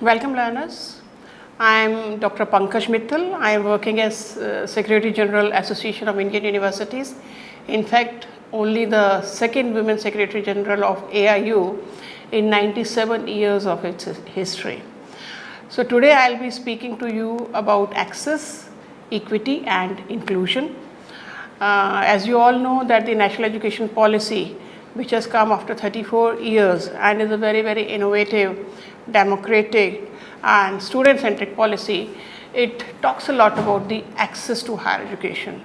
Welcome learners. I am Dr. Pankaj Mittal. I am working as uh, Secretary General Association of Indian Universities. In fact, only the second Women Secretary General of AIU in 97 years of its history. So today I will be speaking to you about access, equity and inclusion. Uh, as you all know that the national education policy which has come after 34 years and is a very very innovative, democratic and student centric policy, it talks a lot about the access to higher education.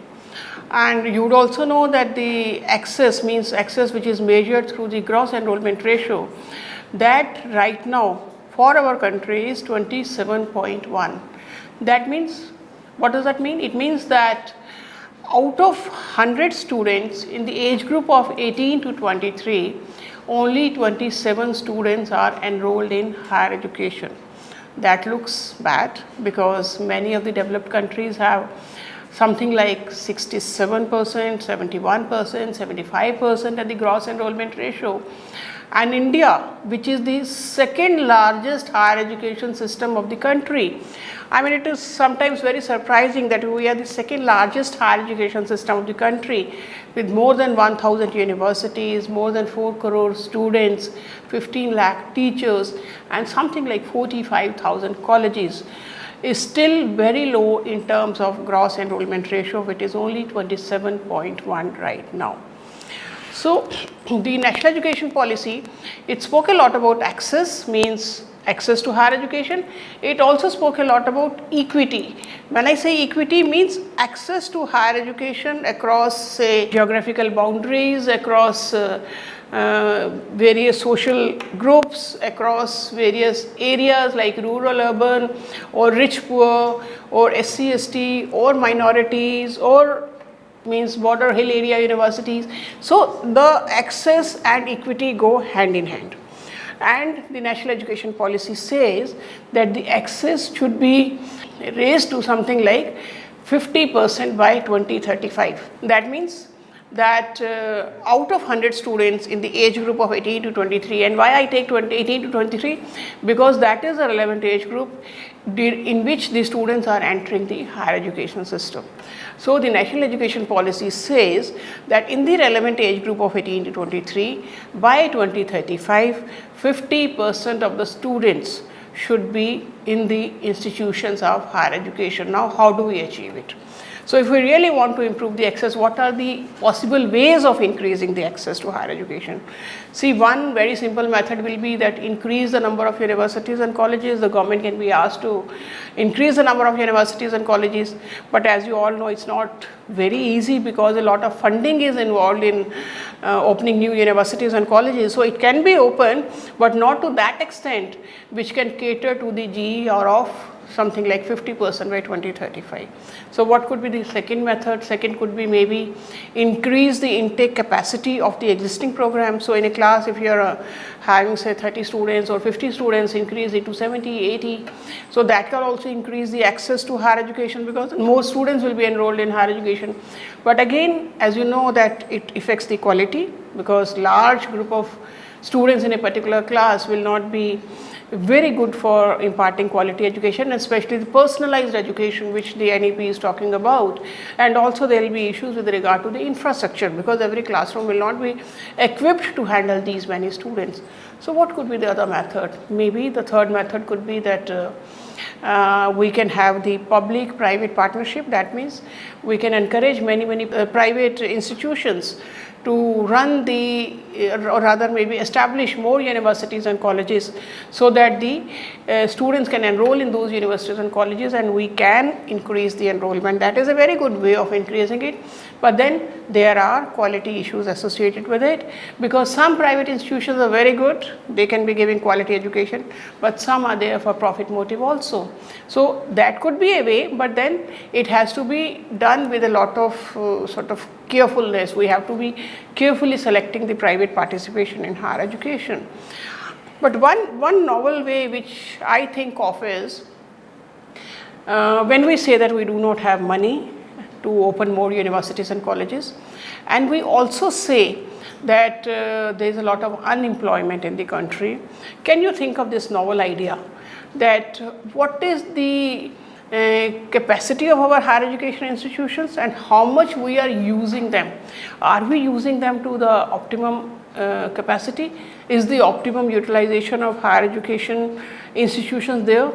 And you would also know that the access means access which is measured through the gross enrollment ratio that right now for our country is 27.1. That means, what does that mean? It means that out of 100 students in the age group of 18 to 23, only 27 students are enrolled in higher education. That looks bad because many of the developed countries have something like 67 percent, 71 percent, 75 percent at the gross enrollment ratio and India which is the second largest higher education system of the country. I mean it is sometimes very surprising that we are the second largest higher education system of the country with more than 1000 universities, more than 4 crore students, 15 lakh teachers and something like 45,000 colleges is still very low in terms of gross enrollment ratio which is only 27.1 right now. So, the national education policy, it spoke a lot about access means access to higher education. It also spoke a lot about equity. When I say equity means access to higher education across say geographical boundaries, across uh, uh, various social groups, across various areas like rural, urban or rich poor or SC, ST or minorities or means border hill area universities. So, the access and equity go hand in hand and the national education policy says that the access should be raised to something like 50 percent by 2035. That means that uh, out of 100 students in the age group of 18 to 23 and why I take 20, 18 to 23 because that is a relevant age group in which the students are entering the higher education system. So, the national education policy says that in the relevant age group of 18 to 23 by 2035 50 percent of the students should be in the institutions of higher education. Now, how do we achieve it? So, if we really want to improve the access, what are the possible ways of increasing the access to higher education? See, one very simple method will be that increase the number of universities and colleges. The government can be asked to increase the number of universities and colleges, but as you all know, it's not very easy because a lot of funding is involved in uh, opening new universities and colleges. So, it can be open, but not to that extent which can cater to the GER of something like 50 percent by 2035. So, what could be the second method? Second could be maybe increase the intake capacity of the existing program. So, in a class if you are uh, having say 30 students or 50 students increase it to 70, 80. So, that can also increase the access to higher education because more students will be enrolled in higher education. But again as you know that it affects the quality because large group of students in a particular class will not be very good for imparting quality education especially the personalized education which the NEP is talking about and also there will be issues with regard to the infrastructure because every classroom will not be equipped to handle these many students. So, what could be the other method? Maybe the third method could be that uh, uh, we can have the public private partnership that means we can encourage many many uh, private institutions to run the or rather maybe establish more universities and colleges so that the uh, students can enroll in those universities and colleges and we can increase the enrollment. That is a very good way of increasing it. But then there are quality issues associated with it because some private institutions are very good. They can be giving quality education but some are there for profit motive also. So that could be a way but then it has to be done with a lot of uh, sort of carefulness we have to be carefully selecting the private participation in higher education. But one, one novel way which I think of is uh, when we say that we do not have money to open more universities and colleges and we also say that uh, there is a lot of unemployment in the country. Can you think of this novel idea that what is the capacity of our higher education institutions and how much we are using them. Are we using them to the optimum uh, capacity? Is the optimum utilization of higher education institutions there?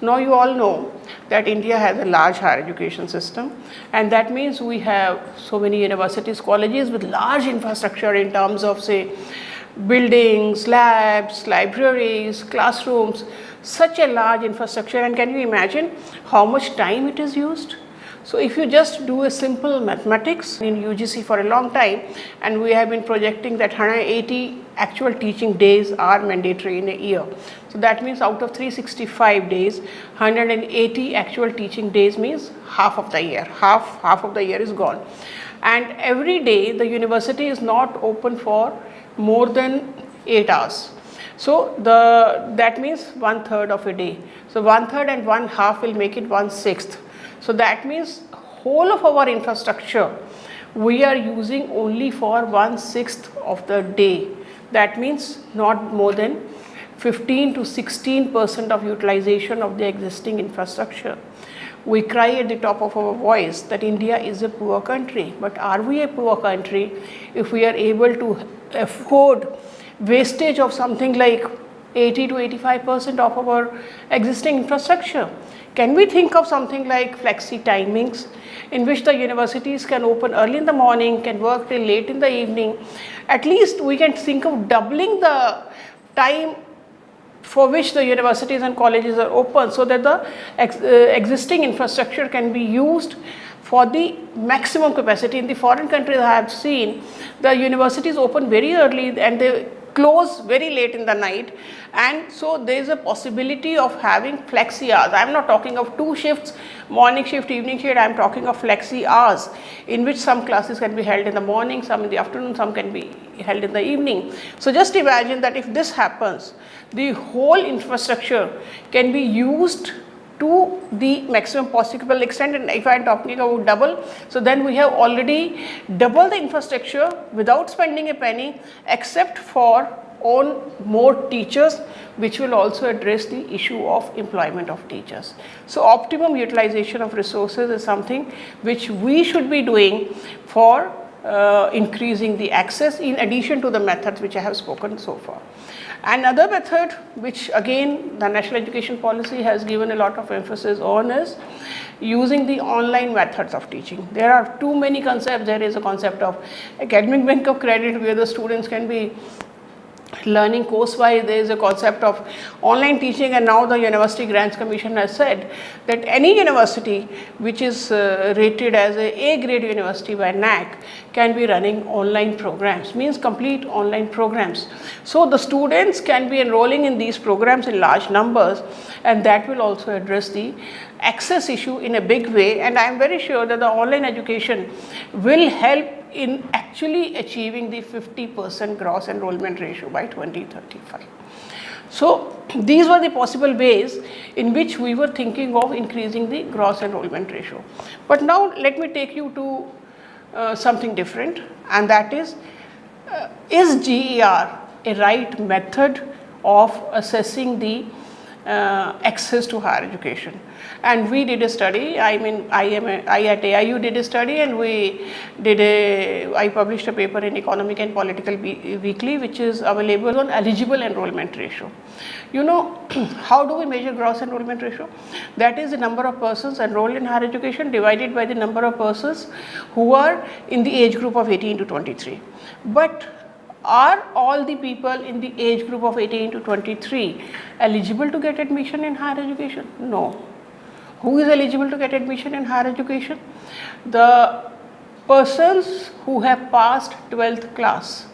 Now you all know that India has a large higher education system and that means we have so many universities, colleges with large infrastructure in terms of say buildings, labs, libraries, classrooms, such a large infrastructure and can you imagine how much time it is used? So if you just do a simple mathematics in UGC for a long time and we have been projecting that 180 actual teaching days are mandatory in a year. So that means out of 365 days, 180 actual teaching days means half of the year, half, half of the year is gone. And every day the university is not open for more than 8 hours. So the that means one third of a day. So one third and one half will make it one sixth. So that means whole of our infrastructure we are using only for one sixth of the day. That means not more than 15 to 16 percent of utilization of the existing infrastructure. We cry at the top of our voice that India is a poor country, but are we a poor country if we are able to afford wastage of something like 80 to 85 percent of our existing infrastructure. Can we think of something like flexi timings in which the universities can open early in the morning, can work till late in the evening. At least we can think of doubling the time for which the universities and colleges are open so that the ex uh, existing infrastructure can be used for the maximum capacity. In the foreign countries I have seen the universities open very early and they close very late in the night and so there is a possibility of having flexi hours. I am not talking of two shifts, morning shift, evening shift, I am talking of flexi hours in which some classes can be held in the morning, some in the afternoon, some can be held in the evening. So just imagine that if this happens, the whole infrastructure can be used to the maximum possible extent and if I am talking about double, so then we have already double the infrastructure without spending a penny except for on more teachers which will also address the issue of employment of teachers. So optimum utilization of resources is something which we should be doing for uh, increasing the access in addition to the methods which I have spoken so far. Another method which again the national education policy has given a lot of emphasis on is using the online methods of teaching. There are too many concepts. There is a concept of academic bank of credit where the students can be learning course wise there is a concept of online teaching and now the university grants commission has said that any university which is uh, rated as a A grade university by NAAC can be running online programs means complete online programs. So the students can be enrolling in these programs in large numbers and that will also address the access issue in a big way and I am very sure that the online education will help in actually achieving the 50 percent gross enrollment ratio by 2035. So, these were the possible ways in which we were thinking of increasing the gross enrollment ratio. But now let me take you to uh, something different and that is, uh, is GER a right method of assessing the uh, access to higher education? and we did a study, I mean I am a, I at AIU did a study and we did a, I published a paper in Economic and Political Weekly which is available on eligible enrollment ratio. You know how do we measure gross enrollment ratio? That is the number of persons enrolled in higher education divided by the number of persons who are in the age group of 18 to 23. But are all the people in the age group of 18 to 23 eligible to get admission in higher education? No. Who is eligible to get admission in higher education? The persons who have passed 12th class.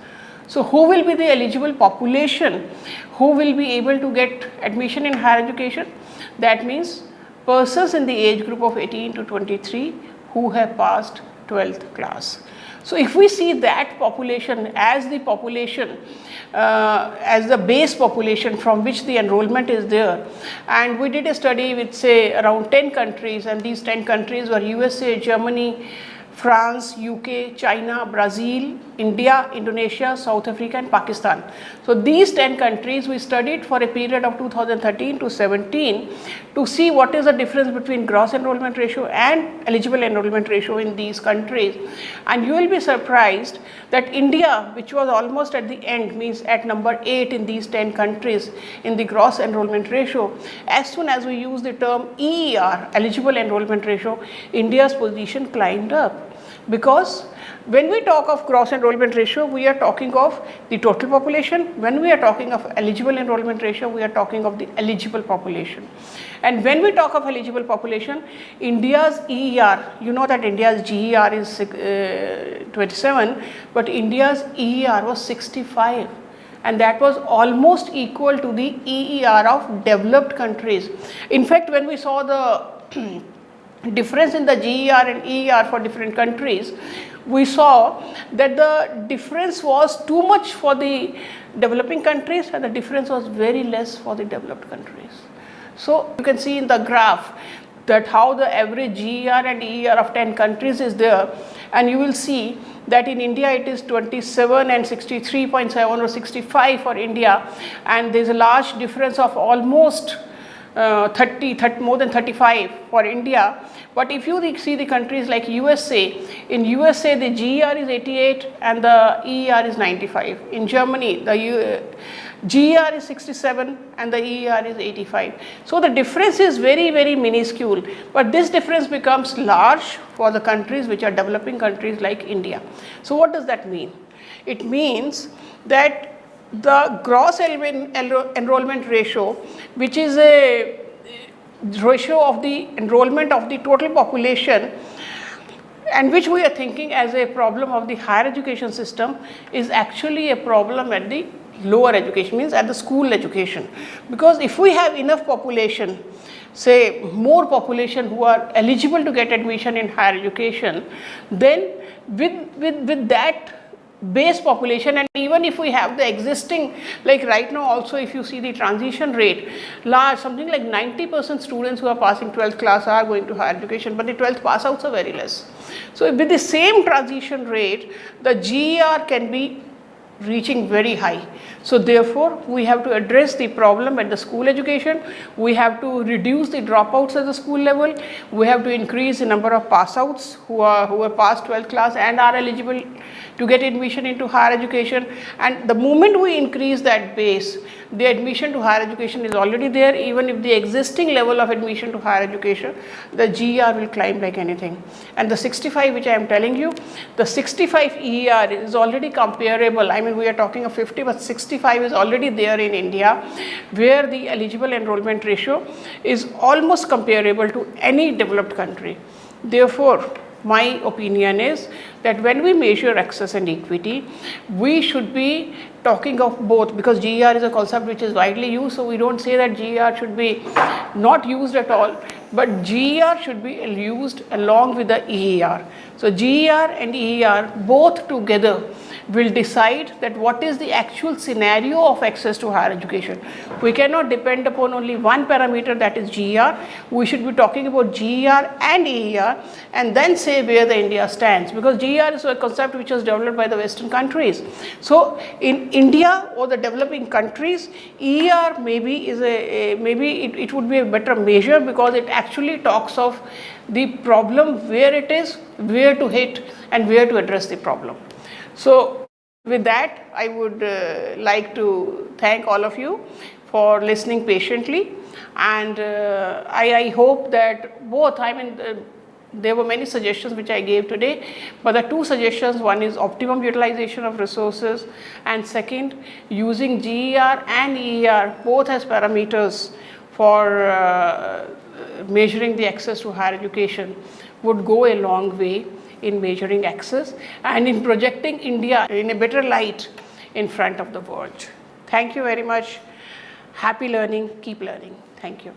So, who will be the eligible population who will be able to get admission in higher education? That means persons in the age group of 18 to 23 who have passed 12th class. So, if we see that population as the population uh, as the base population from which the enrollment is there and we did a study with say around 10 countries and these 10 countries were USA, Germany, France, UK, China, Brazil, India, Indonesia, South Africa and Pakistan. So these 10 countries we studied for a period of 2013 to 17 to see what is the difference between gross enrollment ratio and eligible enrollment ratio in these countries. And you will be surprised that India which was almost at the end means at number 8 in these 10 countries in the gross enrollment ratio. As soon as we use the term EER eligible enrollment ratio, India's position climbed up because when we talk of gross enrollment ratio, we are talking of the total population. When we are talking of eligible enrollment ratio, we are talking of the eligible population. And when we talk of eligible population, India's EER, you know that India's GER is uh, 27, but India's EER was 65 and that was almost equal to the EER of developed countries. In fact, when we saw the difference in the GER and EER for different countries, we saw that the difference was too much for the developing countries and the difference was very less for the developed countries. So you can see in the graph that how the average GER and EER of 10 countries is there and you will see that in India it is 27 and 63.7 or 65 for India and there is a large difference of almost uh, 30, 30, more than 35 for India. But if you see the countries like USA, in USA the GER is 88 and the EER is 95. In Germany the U, GER is 67 and the EER is 85. So the difference is very very minuscule but this difference becomes large for the countries which are developing countries like India. So what does that mean? It means that the gross enrollment ratio which is a ratio of the enrollment of the total population and which we are thinking as a problem of the higher education system is actually a problem at the lower education means at the school education. Because if we have enough population say more population who are eligible to get admission in higher education then with with with that base population and even if we have the existing like right now also if you see the transition rate large something like 90 percent students who are passing 12th class are going to higher education but the 12th pass outs are very less. So with the same transition rate the GER can be reaching very high. So therefore, we have to address the problem at the school education, we have to reduce the dropouts at the school level, we have to increase the number of pass outs who are who are past 12th class and are eligible to get admission into higher education. And the moment we increase that base, the admission to higher education is already there even if the existing level of admission to higher education, the GER will climb like anything. And the 65 which I am telling you, the 65 EER is already comparable, I mean we are talking of 50 but 65 is already there in India where the eligible enrollment ratio is almost comparable to any developed country. Therefore, my opinion is that when we measure access and equity, we should be talking of both because GER is a concept which is widely used. So, we do not say that GER should be not used at all, but GER should be used along with the EER. So, GER and EER both together will decide that what is the actual scenario of access to higher education. We cannot depend upon only one parameter that is GER. We should be talking about GER and EER and then say where the India stands because GER is a concept which was developed by the western countries. So, in India or the developing countries EER maybe is a, a maybe it, it would be a better measure because it actually talks of the problem where it is, where to hit and where to address the problem. So, with that I would uh, like to thank all of you for listening patiently. And uh, I, I, hope that both I mean uh, there were many suggestions which I gave today, but the two suggestions one is optimum utilization of resources and second using GER and EER both as parameters for uh, measuring the access to higher education would go a long way in measuring access and in projecting India in a better light in front of the world. Thank you very much. Happy learning. Keep learning. Thank you.